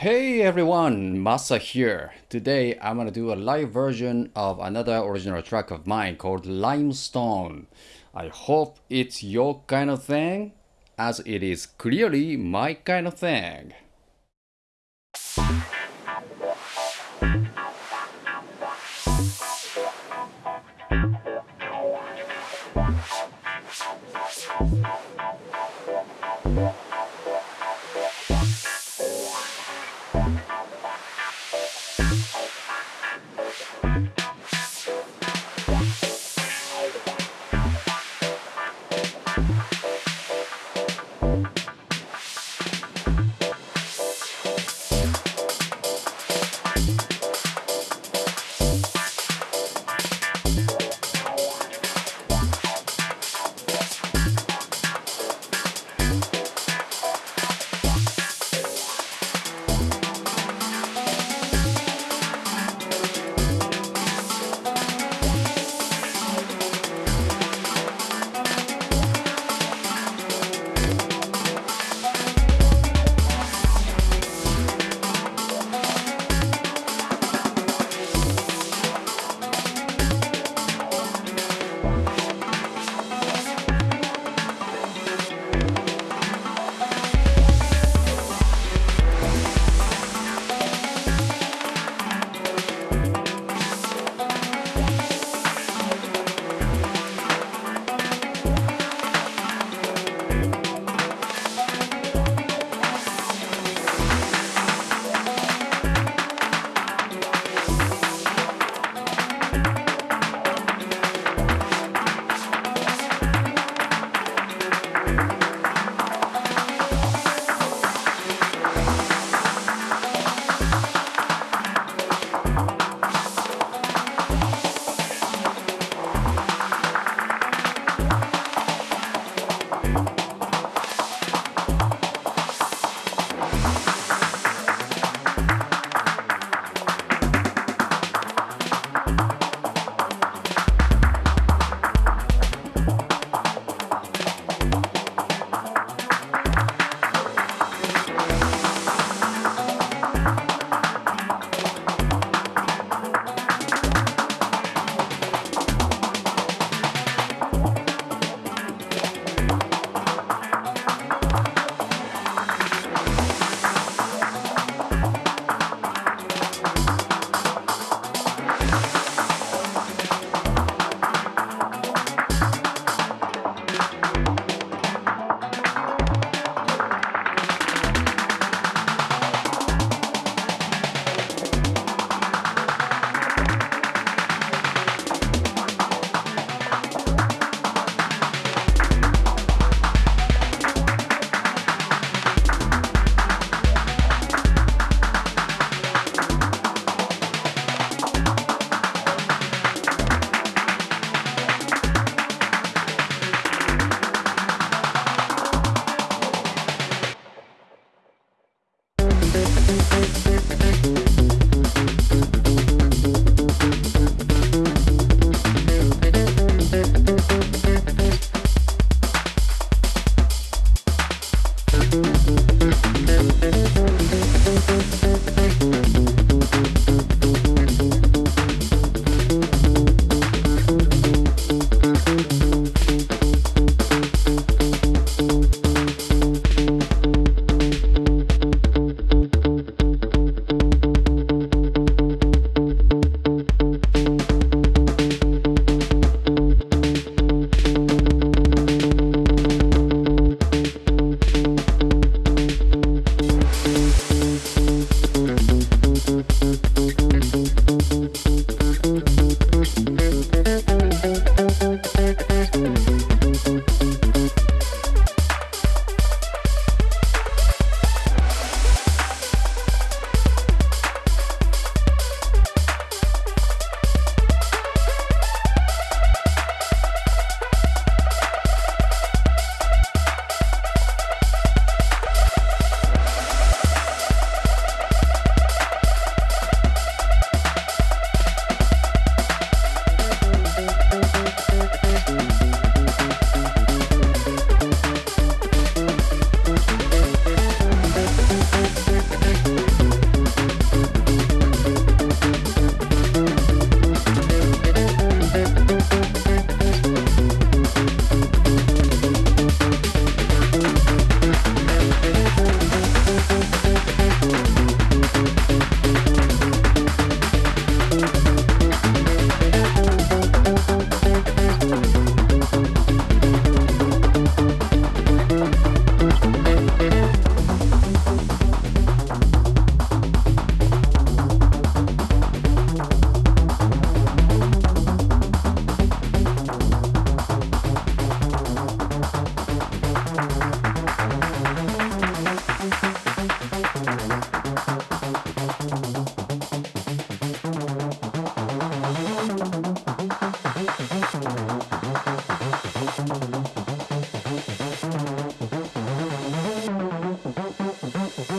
Hey everyone, Massa here. Today I'm gonna do a live version of another original track of mine called Limestone. I hope it's your kind of thing, as it is clearly my kind of thing.